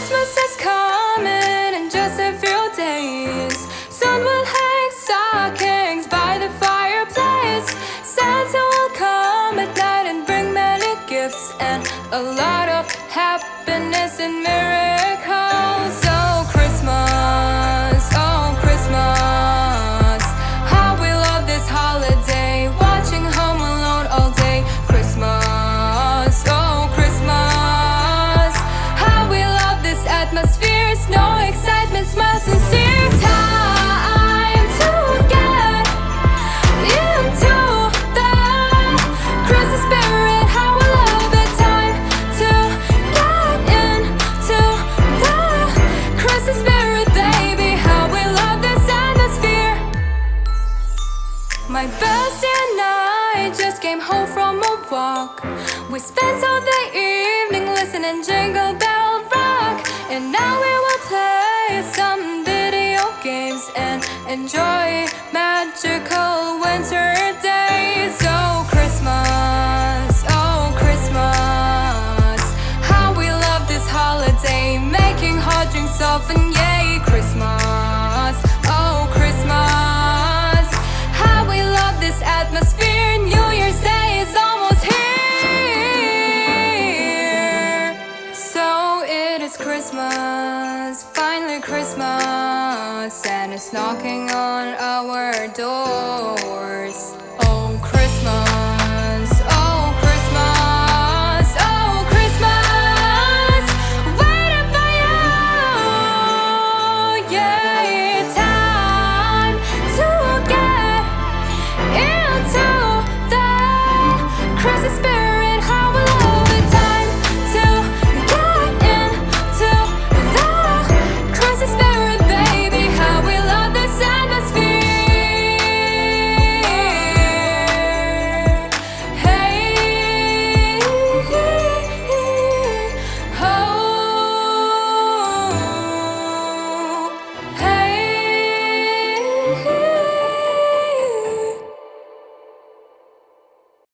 Christmas is coming in just a few days. Sun will hang stockings by the fireplace. Santa will come at night and bring many gifts and a lot of happiness and miracles. Walk. We spent all the evening listening Jingle Bell Rock, and now we will play some video games and enjoy magical winter days. Oh, Christmas, oh, Christmas. How we love this holiday, making hot drinks often, yay, Christmas, finally Christmas, and it's knocking on our doors.